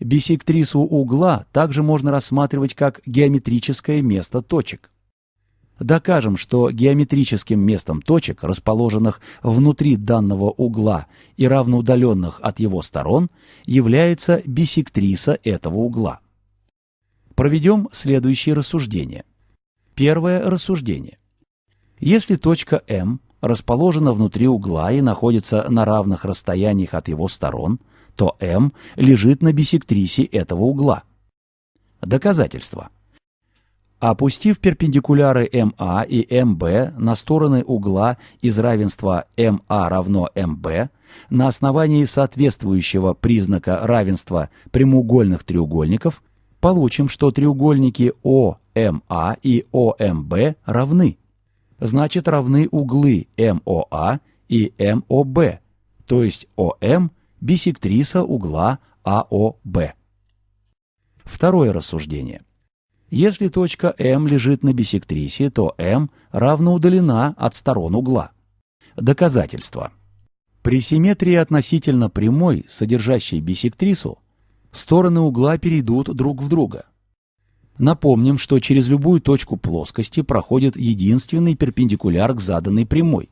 Бисектрису угла также можно рассматривать как геометрическое место точек. Докажем, что геометрическим местом точек, расположенных внутри данного угла и равноудаленных от его сторон, является бисектриса этого угла. Проведем следующие рассуждения. Первое рассуждение. Если точка М расположена внутри угла и находится на равных расстояниях от его сторон, то М лежит на бисектрисе этого угла. Доказательство. Опустив перпендикуляры МА и МБ на стороны угла из равенства МА равно МБ, на основании соответствующего признака равенства прямоугольных треугольников, получим, что треугольники ОМА и ОМБ равны. Значит, равны углы МОА и МОБ, то есть ОМ – бисектриса угла АОБ. Второе рассуждение – если точка М лежит на бисектрисе, то М равно удалена от сторон угла. Доказательство. При симметрии относительно прямой, содержащей бисектрису, стороны угла перейдут друг в друга. Напомним, что через любую точку плоскости проходит единственный перпендикуляр к заданной прямой –